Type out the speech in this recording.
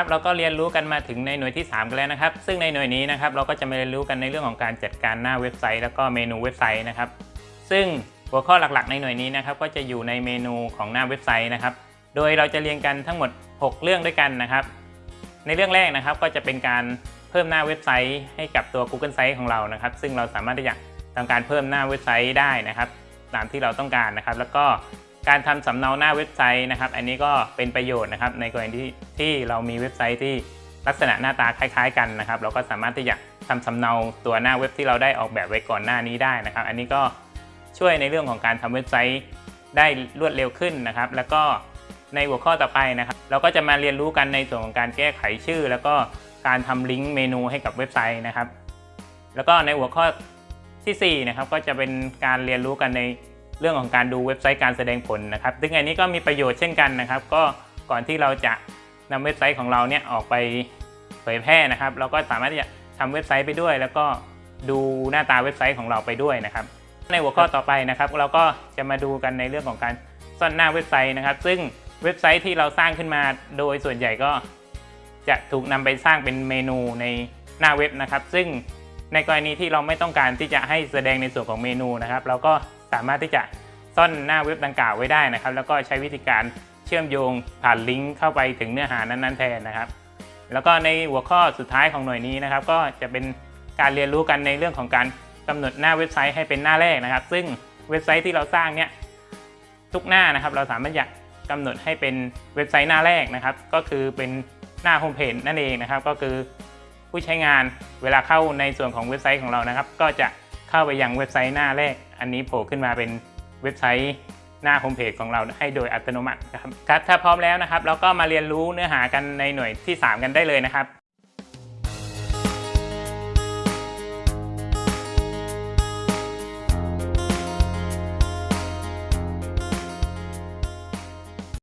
ครับเราก็เรียนรู้กันมาถึงในหน่วยที่ 3 กันแล้วนะครับ ซึ่งในหน่วยนี้นะครับเราก็จะมาเรียนรู้กันในเรื่องของการจัดการหน้าเว็บไซต์ แล้วก็เมนูเว็บไซต์นะครับ ซึ่งหัวข้อหลักๆ ในหน่วยนี้นะครับก็จะอยู่ในเมนูของหน้าเว็บไซต์นะครับ โดยเราจะเรียนกันทั้งหมด 6 เรื่องด้วยกันนะครับ ในเรื่องแรกนะครับก็จะเป็นการเพิ่มหน้าเว็บไซต์ให้กับตัว Google Site ของเรานะครับ ซึ่งเราสามารถที่จะทำการเพิ่มหน้าเว็บไซต์ได้นะครับ ตามที่เราต้องการนะครับ แล้วก็ การทำสำเนาหน้าเว็บไซต์นะครับ อันนี้ก็เป็นประโยชน์นะครับ ในกรณีที่ที่เรามีเว็บไซต์ที่ลักษณะหน้าตาคล้าย ๆ กันนะครับ เราก็สามารถที่จะทำสำเนาตัวหน้าเว็บที่เราได้ออกแบบไว้ก่อนหน้านี้ได้นะครับ อันนี้ก็ช่วยในเรื่องของการทำเว็บไซต์ได้รวดเร็วขึ้นนะครับ แล้วก็ในหัวข้อต่อไปนะครับ เราก็จะมาเรียนรู้กันในส่วนของการแก้ไขชื่อ แล้วก็การทำลิงก์เมนูให้กับเว็บไซต์นะครับ แล้วก็ในหัวข้อทีสี่4นะครับก็จะเป็นการเรียนรู้กันใน เรื่องของการดูเว็บไซต์การแสดงผลนะครับ ซึ่งอันนี้ก็มีประโยชน์เช่นกันนะครับ ก็ก่อนที่เราจะนำเว็บไซต์ของเราเนี่ยออกไปเผยแพร่นะครับ เราก็สามารถที่จะทำเว็บไซต์ไปด้วย แล้วก็ดูหน้าตาเว็บไซต์ของเราไปด้วยนะครับ ในหัวข้อต่อไปนะครับ เราก็จะมาดูกันในเรื่องของการซ่อนหน้าเว็บไซต์นะครับ ซึ่งเว็บไซต์ที่เราสร้างขึ้นมาโดยส่วนใหญ่ก็จะถูกนำไปสร้างเป็นเมนูในหน้าเว็บนะครับ ซึ่งในกรณีที่เราไม่ต้องการที่จะให้แสดงในส่วนของเมนูนะครับ เราก็ สามารถที่จะซ่อนหน้าเว็บดังกล่าวไว้ได้นะครับ แล้วก็ใช้วิธีการเชื่อมโยงผ่านลิงก์เข้าไปถึงเนื้อหานั้นๆแทนนะครับ แล้วก็ในหัวข้อสุดท้ายของหน่วยนี้นะครับ ก็จะเป็นการเรียนรู้กันในเรื่องของการกำหนดหน้าเว็บไซต์ให้เป็นหน้าแรกนะครับ ซึ่งเว็บไซต์ที่เราสร้างเนี่ยทุกหน้านะครับ เราสามารถอยากกำหนดให้เป็นเว็บไซต์หน้าแรกนะครับ ก็คือเป็นหน้าโฮมเพจนั่นเองนะครับ ก็คือผู้ใช้งานเวลาเข้าในส่วนของเว็บไซต์ของเรานะครับ ก็จะ เข้าไปยังเว็บไซต์หน้าแรก อันนี้โผล่ขึ้นมาเป็นเว็บไซต์หน้าโฮมเพจของเราให้โดยอัตโนมัตินะครับครับถ้าพร้อมแล้วนะครับ เราก็มาเรียนรู้เนื้อหากันในหน่วยที่ 3 กันได้เลยนะครับ